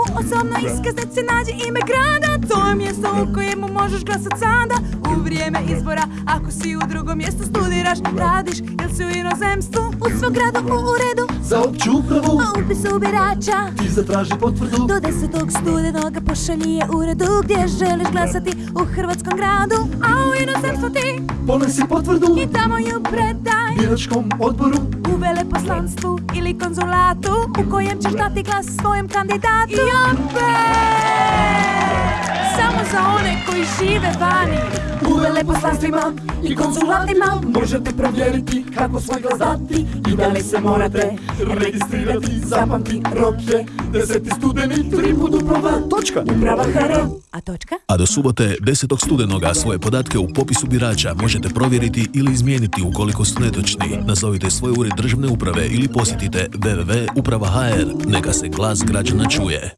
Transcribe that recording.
U osobnoj iskaznici nađi ime grada. To je mjesto u kojemu možeš glasat sada. U vrijeme izbora Ako si u drugom mjestu studiraš Radiš ili si u inozemstvu. U svom gradu u uredu. Za opću upravu. U upisu birača. Ti zatraži potvrdu. Do desetog studenoga pošalji je uredu Gdje želiš glasati u hrvatskom gradu. A u inozemstvu ti Ponesi potvrdu. I tamo ju predaj. Biračkom odboru. U veleposlanstvu ili konzulatu U kojem ćeš dati glas svojem kandidatu. I opet! Samo za one koji žive vani. U veleposlanstvima i konzulatima Možete provjeriti kako svoj glas dati I da li se morate registrirati. Zapamti rok je 10. studeni Tri uprava Točka Uprava HR A točka? A do subote 10. studenoga svoje podatke u popisu birača možete provjeriti ili izmijeniti ukoliko su netočni. Nazovite svoj ured državne uprave ili posjetite www.uprava.hr. Neka se glas građana čuje.